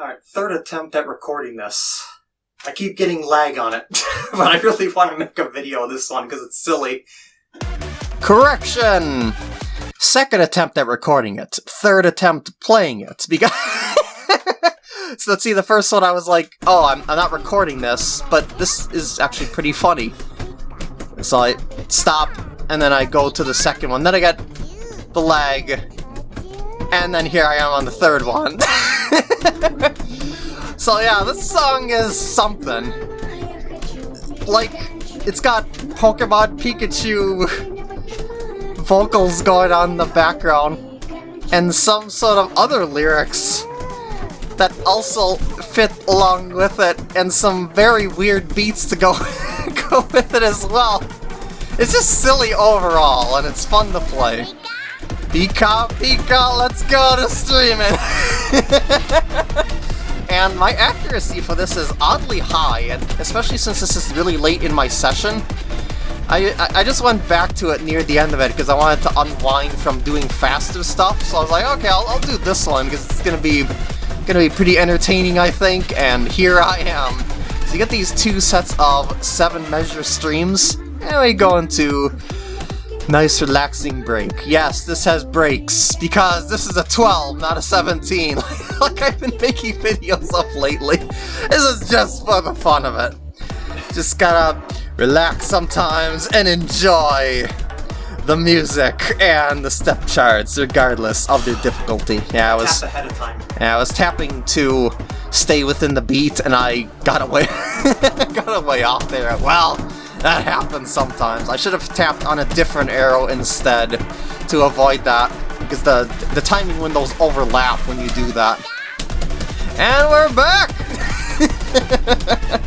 Alright, third attempt at recording this. I keep getting lag on it, but I really want to make a video of this one because it's silly. Correction! Second attempt at recording it. Third attempt playing it. Because so let's see, the first one I was like, oh, I'm, I'm not recording this, but this is actually pretty funny. So I stop, and then I go to the second one. Then I get the lag, and then here I am on the third one. so yeah, this song is something. Like, it's got Pokemon Pikachu vocals going on in the background, and some sort of other lyrics that also fit along with it, and some very weird beats to go, go with it as well. It's just silly overall, and it's fun to play. Pika, Pika, let's go to streaming! and my accuracy for this is oddly high, and especially since this is really late in my session, I, I just went back to it near the end of it because I wanted to unwind from doing faster stuff, so I was like, okay, I'll, I'll do this one because it's to be gonna be pretty entertaining, I think, and here I am. So you get these two sets of seven measure streams, and we go into nice relaxing break. Yes, this has breaks, because this is a 12, not a 17, like I've been making videos of lately. This is just for the fun of it. Just gotta relax sometimes and enjoy the music and the step charts, regardless of their difficulty. Yeah, I was ahead of time. Yeah, I was tapping to stay within the beat, and I got away, got away off there. Well, that happens sometimes. I should have tapped on a different arrow instead to avoid that, because the the timing windows overlap when you do that. And we're back.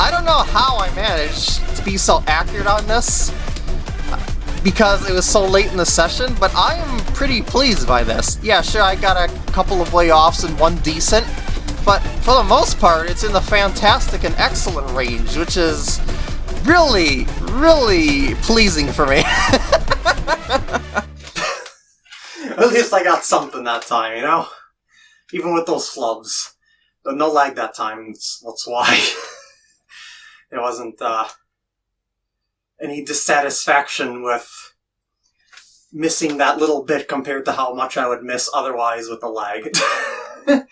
I don't know how I managed to be so accurate on this because it was so late in the session, but I am pretty pleased by this. Yeah, sure, I got a couple of way offs and one decent, but for the most part, it's in the fantastic and excellent range, which is really, really pleasing for me. At least I got something that time, you know? Even with those flubs. But no lag that time, that's, why. it wasn't, uh, any dissatisfaction with missing that little bit compared to how much I would miss otherwise with the lag.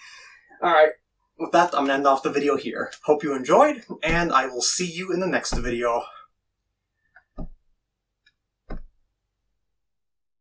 Alright, with that, I'm going to end off the video here. Hope you enjoyed, and I will see you in the next video.